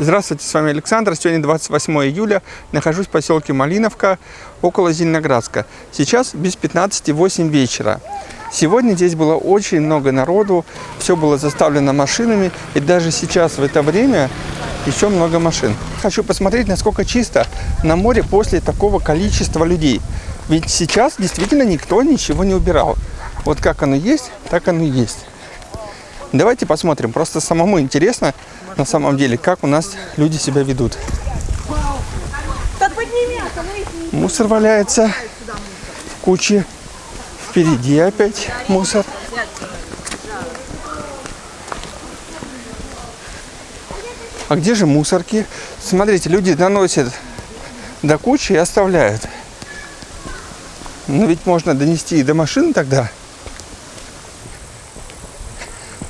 Здравствуйте, с вами Александр. Сегодня 28 июля. Нахожусь в поселке Малиновка, около Зеленоградска. Сейчас без 15.08 вечера. Сегодня здесь было очень много народу, все было заставлено машинами, и даже сейчас в это время еще много машин. Хочу посмотреть, насколько чисто на море после такого количества людей. Ведь сейчас действительно никто ничего не убирал. Вот как оно есть, так оно и есть. Давайте посмотрим. Просто самому интересно, на самом деле, как у нас люди себя ведут. Мусор валяется в куче. Впереди опять мусор. А где же мусорки? Смотрите, люди доносят до кучи и оставляют. Но ведь можно донести и до машин тогда.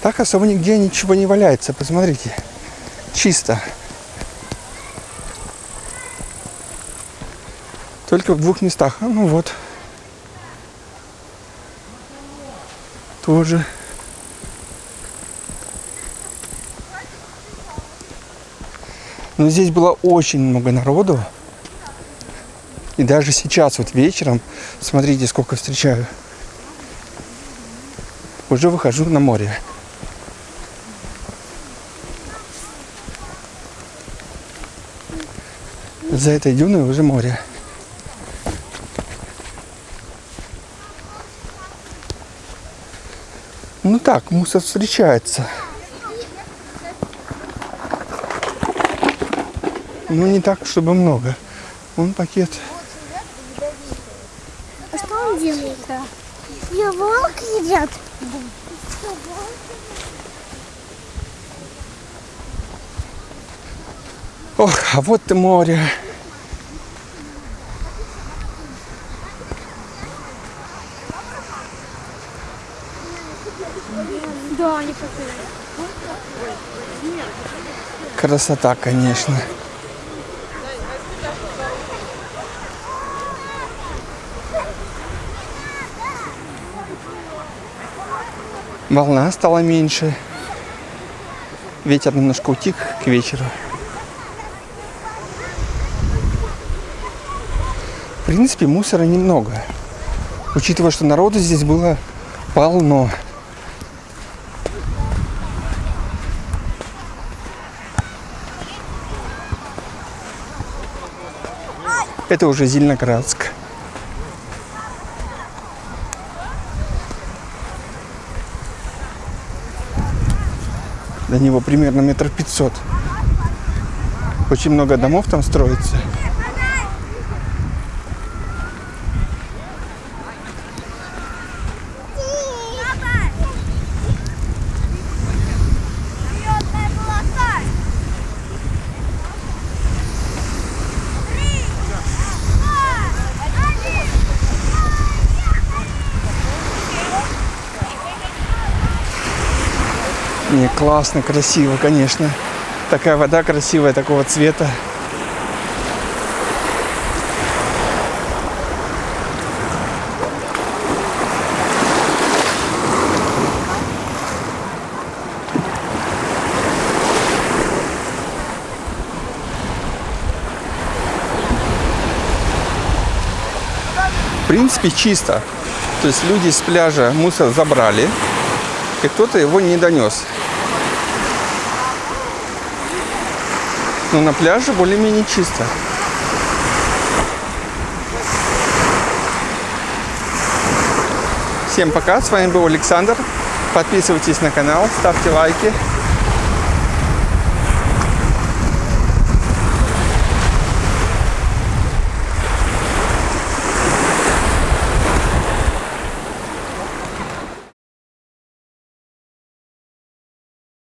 Так особо нигде ничего не валяется. Посмотрите. Чисто. Только в двух местах. А, ну вот. Тоже. Но здесь было очень много народу. И даже сейчас, вот вечером, смотрите, сколько встречаю. Уже выхожу на море. За этой дюной уже море. Ну так, мусор встречается. Ну не так, чтобы много. Вон пакет. А что он делает? Я волк едят. Ох, а вот и море. Да, они пошли. Красота, конечно. Волна стала меньше. Ветер немножко утих к вечеру. В принципе, мусора немного. Учитывая, что народу здесь было полно. Это уже Зеленоградск. До него примерно метр пятьсот. Очень много домов там строится. Не, классно, красиво, конечно. Такая вода красивая, такого цвета. В принципе, чисто. То есть люди с пляжа мусор забрали, и кто-то его не донес. Но на пляже более-менее чисто. Всем пока, с вами был Александр. Подписывайтесь на канал, ставьте лайки.